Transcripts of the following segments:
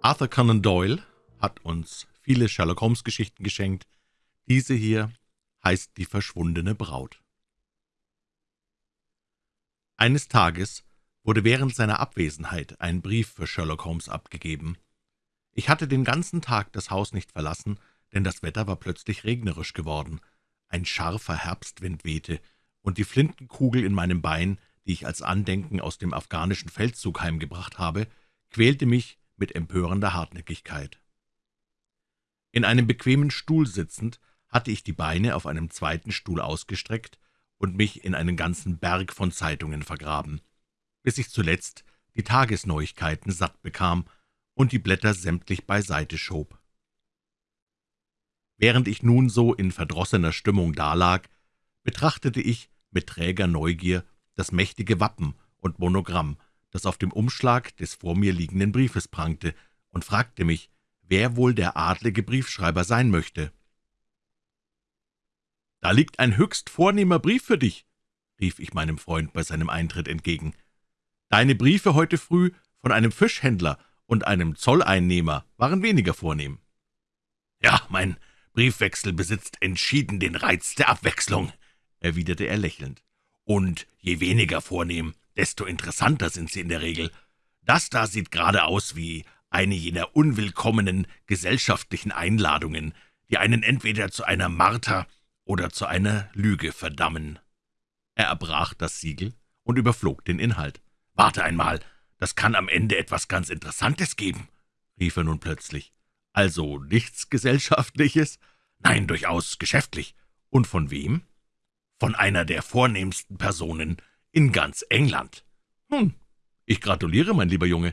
Arthur Conan Doyle hat uns viele Sherlock-Holmes-Geschichten geschenkt. Diese hier heißt »Die verschwundene Braut«. Eines Tages wurde während seiner Abwesenheit ein Brief für Sherlock Holmes abgegeben. Ich hatte den ganzen Tag das Haus nicht verlassen, denn das Wetter war plötzlich regnerisch geworden. Ein scharfer Herbstwind wehte, und die Flintenkugel in meinem Bein, die ich als Andenken aus dem afghanischen Feldzug heimgebracht habe, quälte mich mit empörender Hartnäckigkeit. In einem bequemen Stuhl sitzend, hatte ich die Beine auf einem zweiten Stuhl ausgestreckt und mich in einen ganzen Berg von Zeitungen vergraben, bis ich zuletzt die Tagesneuigkeiten satt bekam und die Blätter sämtlich beiseite schob. Während ich nun so in verdrossener Stimmung dalag, betrachtete ich mit träger Neugier das mächtige Wappen und Monogramm, das auf dem Umschlag des vor mir liegenden Briefes prangte, und fragte mich, wer wohl der adlige Briefschreiber sein möchte. »Da liegt ein höchst vornehmer Brief für dich«, rief ich meinem Freund bei seinem Eintritt entgegen. »Deine Briefe heute früh von einem Fischhändler und einem Zolleinnehmer waren weniger vornehm.« »Ja, mein Briefwechsel besitzt entschieden den Reiz der Abwechslung«, erwiderte er lächelnd. »Und je weniger vornehm, desto interessanter sind sie in der Regel. Das da sieht gerade aus wie eine jener unwillkommenen gesellschaftlichen Einladungen, die einen entweder zu einer Marter oder zu einer Lüge verdammen.« Er erbrach das Siegel und überflog den Inhalt. »Warte einmal, das kann am Ende etwas ganz Interessantes geben«, rief er nun plötzlich. »Also nichts Gesellschaftliches?« »Nein, durchaus geschäftlich.« »Und von wem?« »Von einer der vornehmsten Personen in ganz England.« »Hm, ich gratuliere, mein lieber Junge.«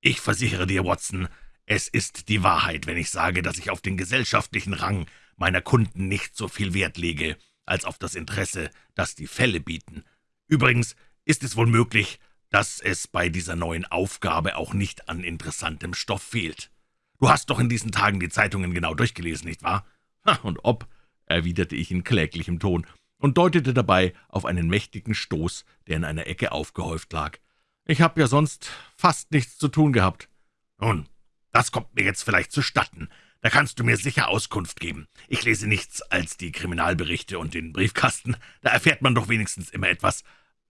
»Ich versichere dir, Watson, es ist die Wahrheit, wenn ich sage, dass ich auf den gesellschaftlichen Rang meiner Kunden nicht so viel Wert lege, als auf das Interesse, das die Fälle bieten. Übrigens ist es wohl möglich, dass es bei dieser neuen Aufgabe auch nicht an interessantem Stoff fehlt. Du hast doch in diesen Tagen die Zeitungen genau durchgelesen, nicht wahr?« Ha, »Und ob«, erwiderte ich in kläglichem Ton und deutete dabei auf einen mächtigen Stoß, der in einer Ecke aufgehäuft lag. »Ich habe ja sonst fast nichts zu tun gehabt.« »Nun, das kommt mir jetzt vielleicht zustatten. Da kannst du mir sicher Auskunft geben. Ich lese nichts als die Kriminalberichte und den Briefkasten. Da erfährt man doch wenigstens immer etwas.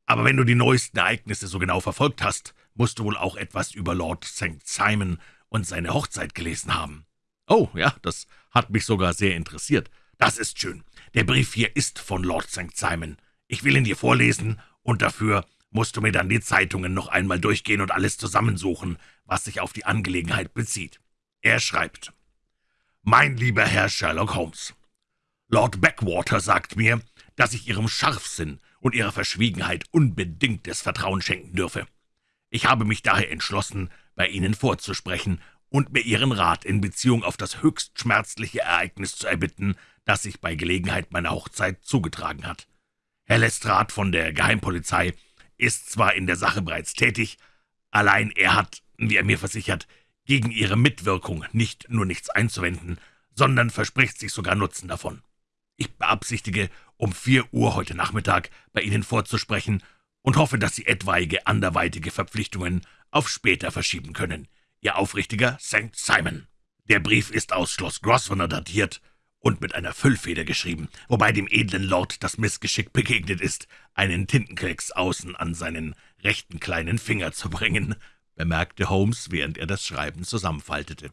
Aber wenn du die neuesten Ereignisse so genau verfolgt hast, musst du wohl auch etwas über Lord St. Simon und seine Hochzeit gelesen haben.« »Oh, ja, das hat mich sogar sehr interessiert.« »Das ist schön. Der Brief hier ist von Lord St. Simon. Ich will ihn dir vorlesen, und dafür musst du mir dann die Zeitungen noch einmal durchgehen und alles zusammensuchen, was sich auf die Angelegenheit bezieht. Er schreibt, »Mein lieber Herr Sherlock Holmes, Lord Backwater sagt mir, dass ich Ihrem Scharfsinn und Ihrer Verschwiegenheit unbedingtes Vertrauen schenken dürfe. Ich habe mich daher entschlossen, bei Ihnen vorzusprechen und mir Ihren Rat in Beziehung auf das höchst schmerzliche Ereignis zu erbitten, das sich bei Gelegenheit meiner Hochzeit zugetragen hat. Herr Lestrade von der Geheimpolizei ist zwar in der Sache bereits tätig, allein er hat, wie er mir versichert, gegen ihre Mitwirkung nicht nur nichts einzuwenden, sondern verspricht sich sogar Nutzen davon. Ich beabsichtige, um vier Uhr heute Nachmittag bei Ihnen vorzusprechen und hoffe, dass Sie etwaige anderweitige Verpflichtungen auf später verschieben können. Ihr aufrichtiger St. Simon. Der Brief ist aus Schloss Grosvenor datiert und mit einer Füllfeder geschrieben, wobei dem edlen Lord das Missgeschick begegnet ist, einen Tintenklecks außen an seinen rechten kleinen Finger zu bringen bemerkte Holmes, während er das Schreiben zusammenfaltete.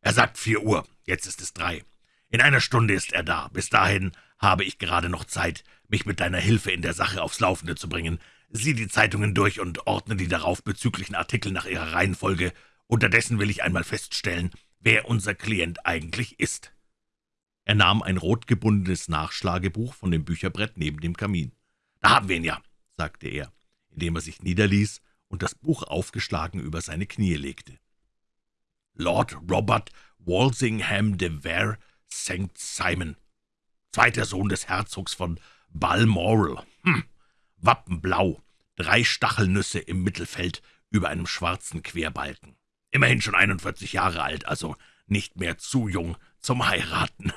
»Er sagt vier Uhr, jetzt ist es drei. In einer Stunde ist er da. Bis dahin habe ich gerade noch Zeit, mich mit deiner Hilfe in der Sache aufs Laufende zu bringen. Sieh die Zeitungen durch und ordne die darauf bezüglichen Artikel nach ihrer Reihenfolge. Unterdessen will ich einmal feststellen, wer unser Klient eigentlich ist.« Er nahm ein rotgebundenes Nachschlagebuch von dem Bücherbrett neben dem Kamin. »Da haben wir ihn ja«, sagte er, indem er sich niederließ und das Buch aufgeschlagen über seine Knie legte. Lord Robert Walsingham de Vere St. Simon, zweiter Sohn des Herzogs von Balmoral. Hm. Wappenblau, drei Stachelnüsse im Mittelfeld über einem schwarzen Querbalken. Immerhin schon 41 Jahre alt, also nicht mehr zu jung zum Heiraten.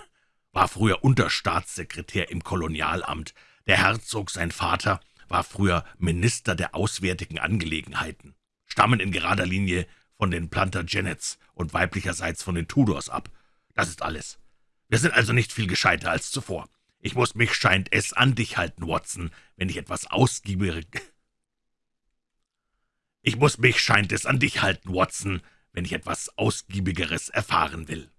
War früher Unterstaatssekretär im Kolonialamt. Der Herzog, sein Vater, war früher Minister der Auswärtigen Angelegenheiten, stammen in gerader Linie von den Plantagenets und weiblicherseits von den Tudors ab. Das ist alles. Wir sind also nicht viel gescheiter als zuvor. Ich muss mich, scheint es, an dich halten, Watson, wenn ich etwas ausgiebig... Ich muss mich, scheint es, an dich halten, Watson, wenn ich etwas Ausgiebigeres erfahren will.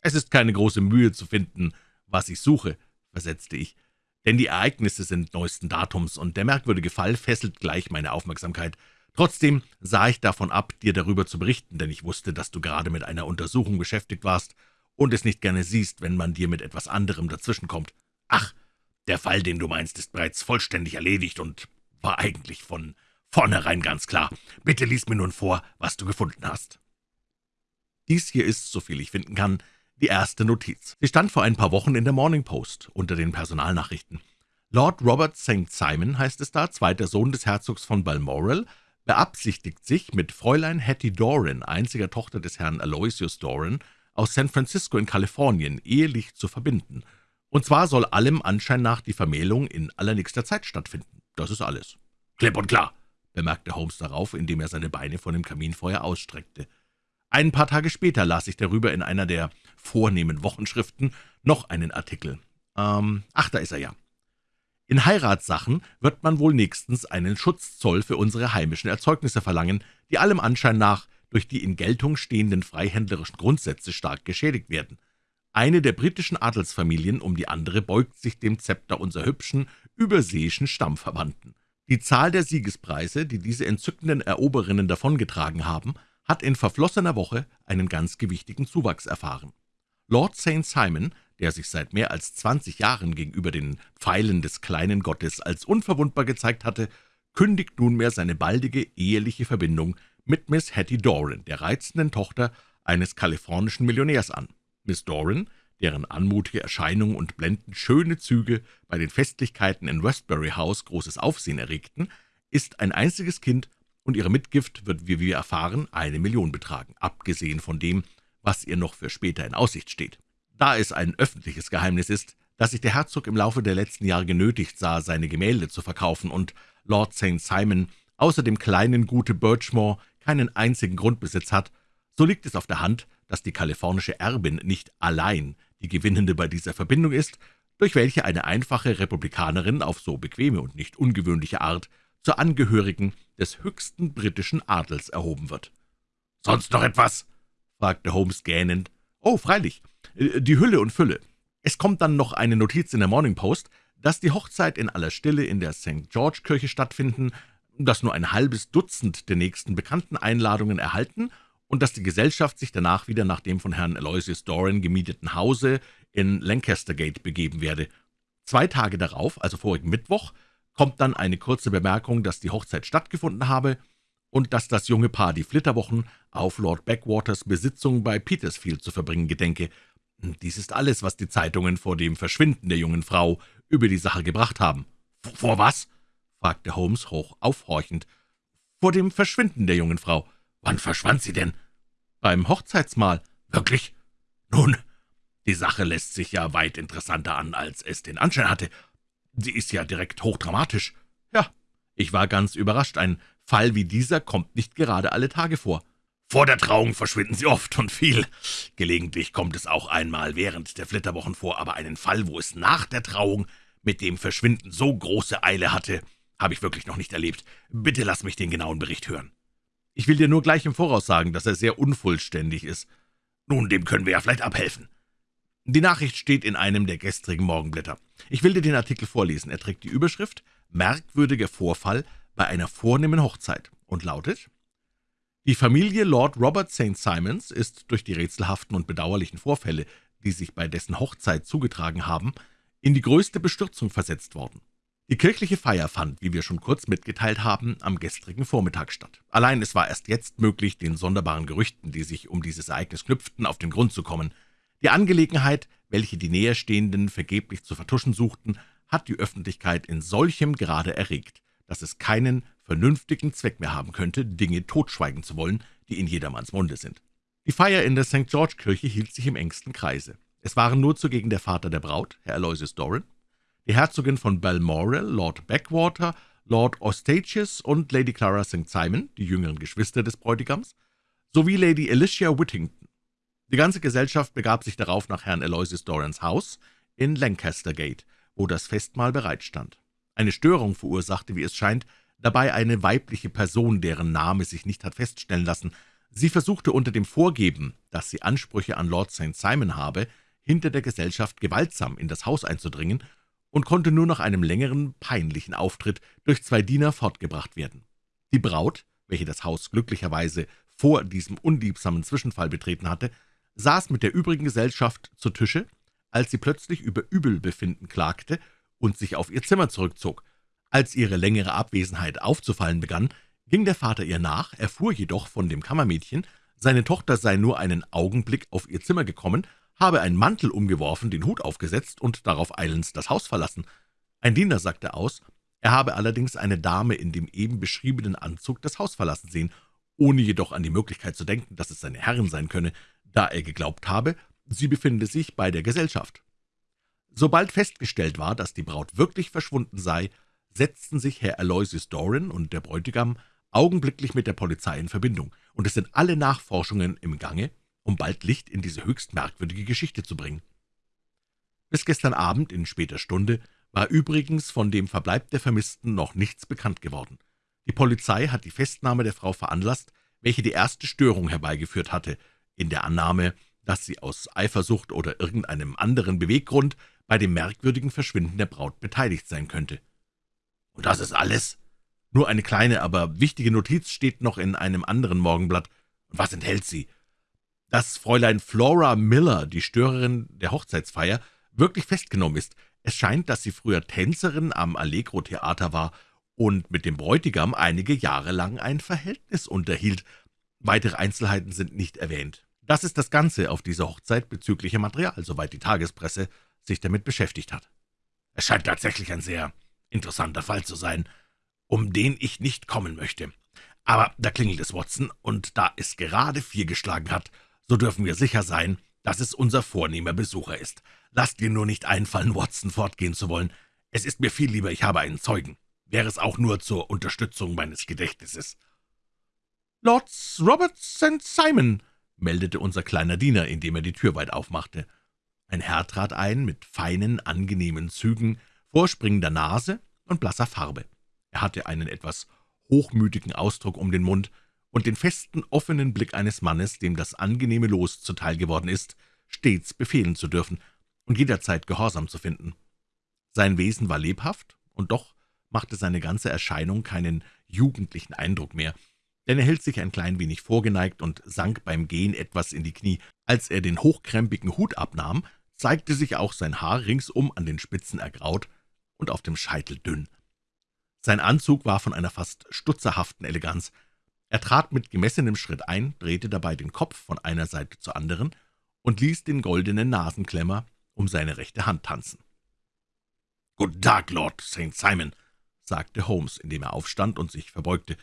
Es ist keine große Mühe zu finden, was ich suche, versetzte ich, denn die Ereignisse sind neuesten Datums, und der merkwürdige Fall fesselt gleich meine Aufmerksamkeit. Trotzdem sah ich davon ab, dir darüber zu berichten, denn ich wusste, dass du gerade mit einer Untersuchung beschäftigt warst und es nicht gerne siehst, wenn man dir mit etwas anderem dazwischenkommt. Ach, der Fall, den du meinst, ist bereits vollständig erledigt und war eigentlich von vornherein ganz klar. Bitte lies mir nun vor, was du gefunden hast.« Dies hier ist, soviel ich finden kann, die erste Notiz. Sie stand vor ein paar Wochen in der Morning Post unter den Personalnachrichten. Lord Robert St. Simon, heißt es da, zweiter Sohn des Herzogs von Balmoral, beabsichtigt sich, mit Fräulein Hattie Doran, einziger Tochter des Herrn Aloysius Doran, aus San Francisco in Kalifornien, ehelich zu verbinden. Und zwar soll allem Anschein nach die Vermählung in allernächster Zeit stattfinden. Das ist alles. »Klipp und klar«, bemerkte Holmes darauf, indem er seine Beine vor dem Kaminfeuer ausstreckte. Ein paar Tage später las ich darüber in einer der vornehmen Wochenschriften noch einen Artikel. Ähm, ach, da ist er ja. In Heiratssachen wird man wohl nächstens einen Schutzzoll für unsere heimischen Erzeugnisse verlangen, die allem Anschein nach durch die in Geltung stehenden freihändlerischen Grundsätze stark geschädigt werden. Eine der britischen Adelsfamilien um die andere beugt sich dem Zepter unserer hübschen, überseeischen Stammverwandten. Die Zahl der Siegespreise, die diese entzückenden Eroberinnen davongetragen haben, hat in verflossener Woche einen ganz gewichtigen Zuwachs erfahren. Lord St. Simon, der sich seit mehr als zwanzig Jahren gegenüber den Pfeilen des kleinen Gottes als unverwundbar gezeigt hatte, kündigt nunmehr seine baldige eheliche Verbindung mit Miss Hattie Doran, der reizenden Tochter eines kalifornischen Millionärs an. Miss Doran, deren anmutige Erscheinung und blendend schöne Züge bei den Festlichkeiten in Westbury House großes Aufsehen erregten, ist ein einziges Kind und ihre Mitgift wird, wie wir erfahren, eine Million betragen, abgesehen von dem, was ihr noch für später in Aussicht steht. Da es ein öffentliches Geheimnis ist, dass sich der Herzog im Laufe der letzten Jahre genötigt sah, seine Gemälde zu verkaufen und Lord St. Simon außer dem kleinen Gute Birchmore keinen einzigen Grundbesitz hat, so liegt es auf der Hand, dass die kalifornische Erbin nicht allein die Gewinnende bei dieser Verbindung ist, durch welche eine einfache Republikanerin auf so bequeme und nicht ungewöhnliche Art zur Angehörigen des höchsten britischen Adels erhoben wird. »Sonst noch etwas?« fragte Holmes gähnend. »Oh, freilich, die Hülle und Fülle. Es kommt dann noch eine Notiz in der Morning Post, dass die Hochzeit in aller Stille in der St. George-Kirche stattfinden, dass nur ein halbes Dutzend der nächsten bekannten Einladungen erhalten und dass die Gesellschaft sich danach wieder nach dem von Herrn Aloysius Doran gemieteten Hause in Lancaster Gate begeben werde. Zwei Tage darauf, also vorigen Mittwoch, kommt dann eine kurze Bemerkung, dass die Hochzeit stattgefunden habe und dass das junge Paar die Flitterwochen auf Lord Backwaters Besitzung bei Petersfield zu verbringen gedenke. Dies ist alles, was die Zeitungen vor dem Verschwinden der jungen Frau über die Sache gebracht haben. »Vor was?« fragte Holmes hoch aufhorchend. »Vor dem Verschwinden der jungen Frau.« »Wann verschwand sie denn?« »Beim Hochzeitsmahl.« »Wirklich? Nun, die Sache lässt sich ja weit interessanter an, als es den Anschein hatte. Sie ist ja direkt hochdramatisch.« »Ja, ich war ganz überrascht. Ein Fall wie dieser kommt nicht gerade alle Tage vor.« »Vor der Trauung verschwinden sie oft und viel. Gelegentlich kommt es auch einmal während der Flitterwochen vor, aber einen Fall, wo es nach der Trauung mit dem Verschwinden so große Eile hatte, habe ich wirklich noch nicht erlebt. Bitte lass mich den genauen Bericht hören.« »Ich will dir nur gleich im Voraus sagen, dass er sehr unvollständig ist.« »Nun, dem können wir ja vielleicht abhelfen.« Die Nachricht steht in einem der gestrigen Morgenblätter. Ich will dir den Artikel vorlesen. Er trägt die Überschrift »Merkwürdiger Vorfall bei einer vornehmen Hochzeit« und lautet die Familie Lord Robert St. Simons ist durch die rätselhaften und bedauerlichen Vorfälle, die sich bei dessen Hochzeit zugetragen haben, in die größte Bestürzung versetzt worden. Die kirchliche Feier fand, wie wir schon kurz mitgeteilt haben, am gestrigen Vormittag statt. Allein es war erst jetzt möglich, den sonderbaren Gerüchten, die sich um dieses Ereignis knüpften, auf den Grund zu kommen. Die Angelegenheit, welche die Näherstehenden vergeblich zu vertuschen suchten, hat die Öffentlichkeit in solchem Grade erregt, dass es keinen vernünftigen Zweck mehr haben könnte, Dinge totschweigen zu wollen, die in jedermanns Munde sind. Die Feier in der St. George-Kirche hielt sich im engsten Kreise. Es waren nur zugegen der Vater der Braut, Herr Aloysius Doran, die Herzogin von Balmoral, Lord Backwater, Lord Ostatius und Lady Clara St. Simon, die jüngeren Geschwister des Bräutigams, sowie Lady Alicia Whittington. Die ganze Gesellschaft begab sich darauf nach Herrn Aloysius Dorans Haus in Lancaster Gate, wo das Festmahl bereitstand. Eine Störung verursachte, wie es scheint, dabei eine weibliche Person, deren Name sich nicht hat feststellen lassen. Sie versuchte unter dem Vorgeben, dass sie Ansprüche an Lord St. Simon habe, hinter der Gesellschaft gewaltsam in das Haus einzudringen und konnte nur nach einem längeren, peinlichen Auftritt durch zwei Diener fortgebracht werden. Die Braut, welche das Haus glücklicherweise vor diesem unliebsamen Zwischenfall betreten hatte, saß mit der übrigen Gesellschaft zu Tische, als sie plötzlich über Übelbefinden klagte und sich auf ihr Zimmer zurückzog. Als ihre längere Abwesenheit aufzufallen begann, ging der Vater ihr nach, erfuhr jedoch von dem Kammermädchen, seine Tochter sei nur einen Augenblick auf ihr Zimmer gekommen, habe einen Mantel umgeworfen, den Hut aufgesetzt und darauf eilends das Haus verlassen. Ein Diener sagte aus, er habe allerdings eine Dame in dem eben beschriebenen Anzug das Haus verlassen sehen, ohne jedoch an die Möglichkeit zu denken, dass es seine Herrin sein könne, da er geglaubt habe, sie befinde sich bei der Gesellschaft. Sobald festgestellt war, dass die Braut wirklich verschwunden sei, setzten sich Herr Aloysius Doran und der Bräutigam augenblicklich mit der Polizei in Verbindung, und es sind alle Nachforschungen im Gange, um bald Licht in diese höchst merkwürdige Geschichte zu bringen. Bis gestern Abend in später Stunde war übrigens von dem Verbleib der Vermissten noch nichts bekannt geworden. Die Polizei hat die Festnahme der Frau veranlasst, welche die erste Störung herbeigeführt hatte, in der Annahme, dass sie aus Eifersucht oder irgendeinem anderen Beweggrund bei dem merkwürdigen Verschwinden der Braut beteiligt sein könnte. »Und das ist alles?« »Nur eine kleine, aber wichtige Notiz steht noch in einem anderen Morgenblatt. Und was enthält sie?« »Dass Fräulein Flora Miller, die Störerin der Hochzeitsfeier, wirklich festgenommen ist. Es scheint, dass sie früher Tänzerin am Allegro-Theater war und mit dem Bräutigam einige Jahre lang ein Verhältnis unterhielt. Weitere Einzelheiten sind nicht erwähnt. Das ist das Ganze auf dieser Hochzeit bezügliche Material, soweit die Tagespresse sich damit beschäftigt hat. Es scheint tatsächlich ein sehr interessanter Fall zu sein, um den ich nicht kommen möchte. Aber da klingelt es, Watson, und da es gerade vier geschlagen hat, so dürfen wir sicher sein, dass es unser vornehmer Besucher ist. Lasst dir nur nicht einfallen, Watson fortgehen zu wollen. Es ist mir viel lieber, ich habe einen Zeugen. Wäre es auch nur zur Unterstützung meines Gedächtnisses. »Lord Robert St. Simon«, meldete unser kleiner Diener, indem er die Tür weit aufmachte. Ein Herr trat ein, mit feinen, angenehmen Zügen, vorspringender Nase und blasser Farbe. Er hatte einen etwas hochmütigen Ausdruck um den Mund und den festen, offenen Blick eines Mannes, dem das angenehme Los zuteil geworden ist, stets befehlen zu dürfen und jederzeit Gehorsam zu finden. Sein Wesen war lebhaft, und doch machte seine ganze Erscheinung keinen jugendlichen Eindruck mehr, denn er hielt sich ein klein wenig vorgeneigt und sank beim Gehen etwas in die Knie. Als er den hochkrempigen Hut abnahm, zeigte sich auch sein Haar ringsum an den Spitzen ergraut und auf dem Scheitel dünn. Sein Anzug war von einer fast stutzerhaften Eleganz. Er trat mit gemessenem Schritt ein, drehte dabei den Kopf von einer Seite zur anderen und ließ den goldenen Nasenklemmer um seine rechte Hand tanzen. »Guten Tag, Lord St. Simon«, sagte Holmes, indem er aufstand und sich verbeugte.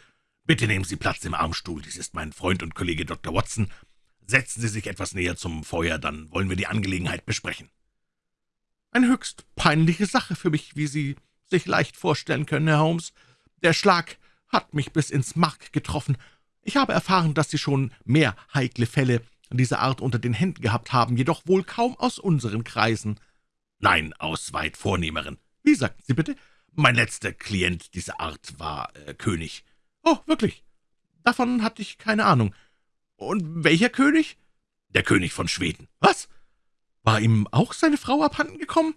»Bitte nehmen Sie Platz im Armstuhl, dies ist mein Freund und Kollege Dr. Watson. Setzen Sie sich etwas näher zum Feuer, dann wollen wir die Angelegenheit besprechen.« »Eine höchst peinliche Sache für mich, wie Sie sich leicht vorstellen können, Herr Holmes. Der Schlag hat mich bis ins Mark getroffen. Ich habe erfahren, dass Sie schon mehr heikle Fälle dieser Art unter den Händen gehabt haben, jedoch wohl kaum aus unseren Kreisen.« »Nein, aus weit vornehmeren.« »Wie sagten Sie bitte?« »Mein letzter Klient dieser Art war äh, König.« »Oh, wirklich? Davon hatte ich keine Ahnung. Und welcher König?« »Der König von Schweden.« »Was? War ihm auch seine Frau abhanden gekommen?«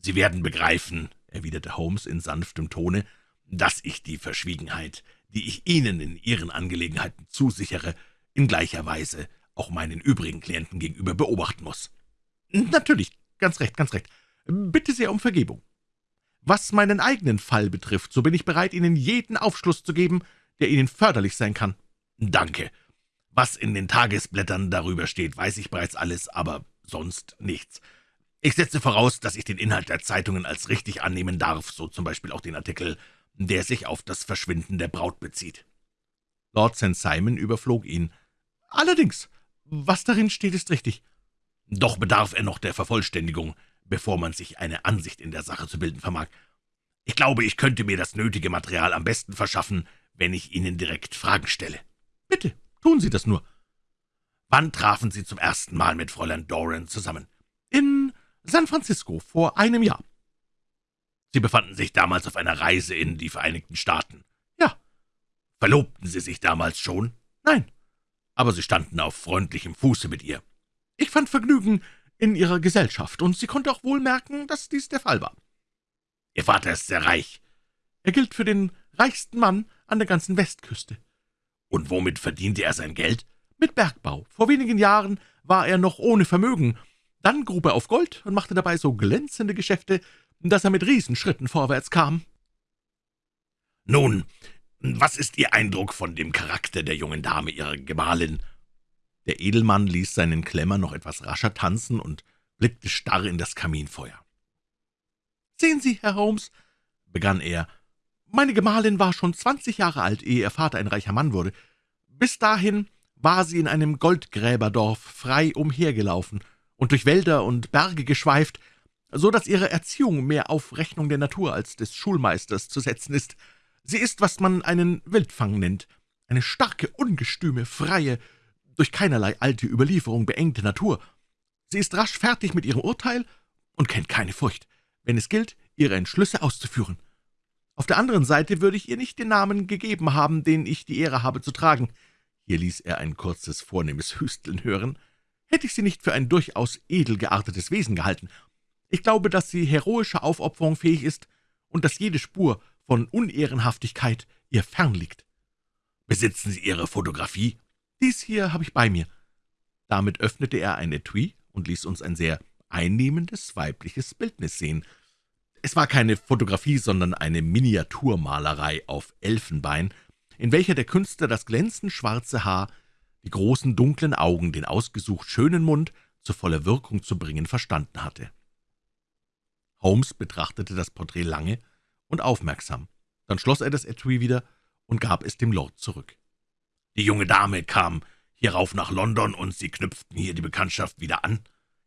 »Sie werden begreifen«, erwiderte Holmes in sanftem Tone, »dass ich die Verschwiegenheit, die ich Ihnen in Ihren Angelegenheiten zusichere, in gleicher Weise auch meinen übrigen Klienten gegenüber beobachten muss.« »Natürlich, ganz recht, ganz recht. Bitte sehr um Vergebung. Was meinen eigenen Fall betrifft, so bin ich bereit, Ihnen jeden Aufschluss zu geben, der Ihnen förderlich sein kann.« »Danke. Was in den Tagesblättern darüber steht, weiß ich bereits alles, aber sonst nichts. Ich setze voraus, dass ich den Inhalt der Zeitungen als richtig annehmen darf, so zum Beispiel auch den Artikel, der sich auf das Verschwinden der Braut bezieht.« Lord St. Simon überflog ihn. »Allerdings, was darin steht, ist richtig. Doch bedarf er noch der Vervollständigung, bevor man sich eine Ansicht in der Sache zu bilden vermag. Ich glaube, ich könnte mir das nötige Material am besten verschaffen, wenn ich Ihnen direkt Fragen stelle.« »Bitte, tun Sie das nur.« Wann trafen Sie zum ersten Mal mit Fräulein Doran zusammen?« »In San Francisco, vor einem Jahr.« »Sie befanden sich damals auf einer Reise in die Vereinigten Staaten?« »Ja.« »Verlobten Sie sich damals schon?« »Nein.« »Aber Sie standen auf freundlichem Fuße mit ihr?« »Ich fand Vergnügen in Ihrer Gesellschaft, und sie konnte auch wohl merken, dass dies der Fall war.« »Ihr Vater ist sehr reich.« »Er gilt für den reichsten Mann an der ganzen Westküste.« »Und womit verdiente er sein Geld?« »Mit Bergbau. Vor wenigen Jahren war er noch ohne Vermögen. Dann grub er auf Gold und machte dabei so glänzende Geschäfte, dass er mit Riesenschritten vorwärts kam.« »Nun, was ist Ihr Eindruck von dem Charakter der jungen Dame, Ihrer Gemahlin?« Der Edelmann ließ seinen Klemmer noch etwas rascher tanzen und blickte starr in das Kaminfeuer. »Sehen Sie, Herr Holmes«, begann er, »meine Gemahlin war schon zwanzig Jahre alt, ehe ihr Vater ein reicher Mann wurde. Bis dahin war sie in einem Goldgräberdorf frei umhergelaufen und durch Wälder und Berge geschweift, so dass ihre Erziehung mehr auf Rechnung der Natur als des Schulmeisters zu setzen ist. Sie ist, was man einen Wildfang nennt, eine starke, ungestüme, freie, durch keinerlei alte Überlieferung beengte Natur. Sie ist rasch fertig mit ihrem Urteil und kennt keine Furcht, wenn es gilt, ihre Entschlüsse auszuführen. Auf der anderen Seite würde ich ihr nicht den Namen gegeben haben, den ich die Ehre habe zu tragen. Hier ließ er ein kurzes, vornehmes Hüsteln hören. Hätte ich sie nicht für ein durchaus edel geartetes Wesen gehalten. Ich glaube, dass sie heroischer Aufopferung fähig ist und dass jede Spur von Unehrenhaftigkeit ihr fern liegt. »Besitzen Sie Ihre Fotografie?« »Dies hier habe ich bei mir.« Damit öffnete er ein Etui und ließ uns ein sehr einnehmendes weibliches Bildnis sehen. Es war keine Fotografie, sondern eine Miniaturmalerei auf Elfenbein, in welcher der Künstler das glänzend schwarze Haar, die großen dunklen Augen, den ausgesucht schönen Mund zu voller Wirkung zu bringen verstanden hatte. Holmes betrachtete das Porträt lange und aufmerksam. Dann schloss er das Etui wieder und gab es dem Lord zurück. »Die junge Dame kam hierauf nach London, und Sie knüpften hier die Bekanntschaft wieder an?«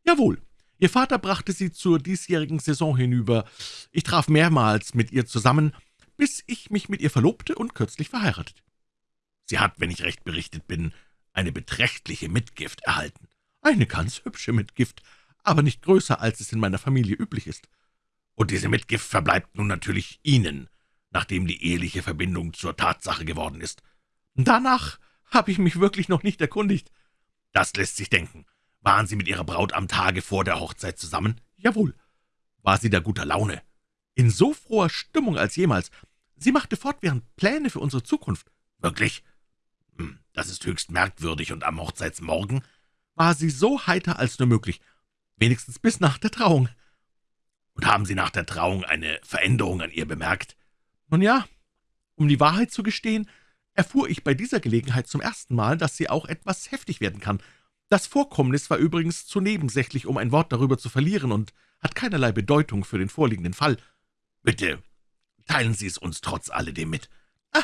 »Jawohl. Ihr Vater brachte sie zur diesjährigen Saison hinüber. Ich traf mehrmals mit ihr zusammen, bis ich mich mit ihr verlobte und kürzlich verheiratet.« »Sie hat, wenn ich recht berichtet bin, eine beträchtliche Mitgift erhalten.« »Eine ganz hübsche Mitgift, aber nicht größer, als es in meiner Familie üblich ist.« »Und diese Mitgift verbleibt nun natürlich Ihnen, nachdem die eheliche Verbindung zur Tatsache geworden ist.« »Danach habe ich mich wirklich noch nicht erkundigt.« »Das lässt sich denken. Waren Sie mit Ihrer Braut am Tage vor der Hochzeit zusammen?« »Jawohl.« »War sie da guter Laune?« »In so froher Stimmung als jemals. Sie machte fortwährend Pläne für unsere Zukunft.« »Wirklich? Hm, das ist höchst merkwürdig. Und am Hochzeitsmorgen?« »War sie so heiter als nur möglich. Wenigstens bis nach der Trauung.« »Und haben Sie nach der Trauung eine Veränderung an ihr bemerkt?« »Nun ja, um die Wahrheit zu gestehen, erfuhr ich bei dieser Gelegenheit zum ersten Mal, dass sie auch etwas heftig werden kann. Das Vorkommnis war übrigens zu nebensächlich, um ein Wort darüber zu verlieren, und hat keinerlei Bedeutung für den vorliegenden Fall.« »Bitte, teilen Sie es uns trotz alledem mit.« »Ah,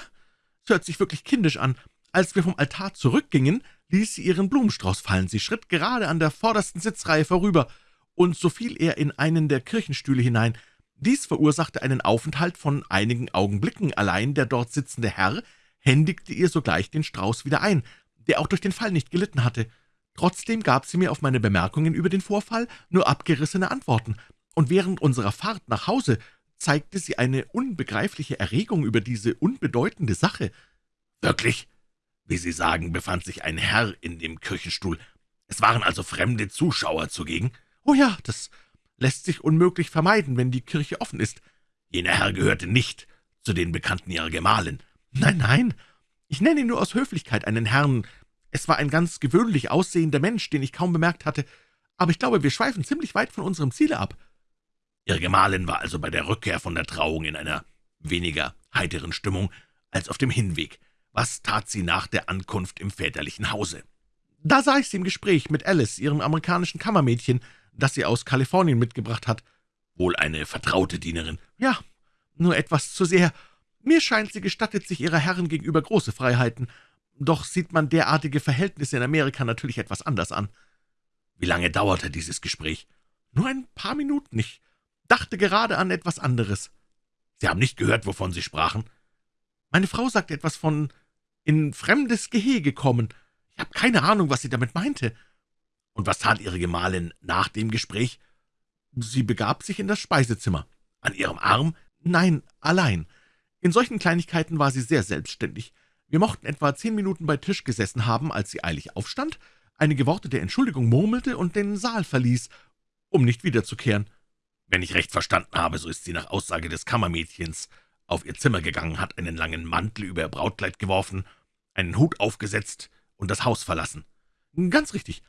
es hört sich wirklich kindisch an. Als wir vom Altar zurückgingen, ließ sie ihren Blumenstrauß fallen. Sie schritt gerade an der vordersten Sitzreihe vorüber, und so fiel er in einen der Kirchenstühle hinein. Dies verursachte einen Aufenthalt von einigen Augenblicken. Allein der dort sitzende Herr händigte ihr sogleich den Strauß wieder ein, der auch durch den Fall nicht gelitten hatte. Trotzdem gab sie mir auf meine Bemerkungen über den Vorfall nur abgerissene Antworten, und während unserer Fahrt nach Hause zeigte sie eine unbegreifliche Erregung über diese unbedeutende Sache. »Wirklich? Wie Sie sagen, befand sich ein Herr in dem Kirchenstuhl. Es waren also fremde Zuschauer zugegen?« »Oh ja, das lässt sich unmöglich vermeiden, wenn die Kirche offen ist.« »Jener Herr gehörte nicht zu den Bekannten Ihrer Gemahlin?« »Nein, nein, ich nenne ihn nur aus Höflichkeit einen Herrn. Es war ein ganz gewöhnlich aussehender Mensch, den ich kaum bemerkt hatte. Aber ich glaube, wir schweifen ziemlich weit von unserem Ziele ab.« Ihre Gemahlin war also bei der Rückkehr von der Trauung in einer weniger heiteren Stimmung als auf dem Hinweg. Was tat sie nach der Ankunft im väterlichen Hause?« »Da sah ich sie im Gespräch mit Alice, ihrem amerikanischen Kammermädchen, das sie aus Kalifornien mitgebracht hat.« »Wohl eine vertraute Dienerin?« »Ja, nur etwas zu sehr. Mir scheint, sie gestattet sich ihrer Herren gegenüber große Freiheiten. Doch sieht man derartige Verhältnisse in Amerika natürlich etwas anders an.« »Wie lange dauerte dieses Gespräch?« »Nur ein paar Minuten. Ich dachte gerade an etwas anderes.« »Sie haben nicht gehört, wovon Sie sprachen?« »Meine Frau sagte etwas von in fremdes Gehege kommen. Ich habe keine Ahnung, was sie damit meinte.« »Und was tat Ihre Gemahlin nach dem Gespräch?« »Sie begab sich in das Speisezimmer.« »An Ihrem Arm?« »Nein, allein. In solchen Kleinigkeiten war sie sehr selbstständig. Wir mochten etwa zehn Minuten bei Tisch gesessen haben, als sie eilig aufstand, einige Worte der Entschuldigung murmelte und den Saal verließ, um nicht wiederzukehren. Wenn ich recht verstanden habe, so ist sie nach Aussage des Kammermädchens auf ihr Zimmer gegangen, hat einen langen Mantel über ihr Brautkleid geworfen, einen Hut aufgesetzt und das Haus verlassen. Ganz richtig.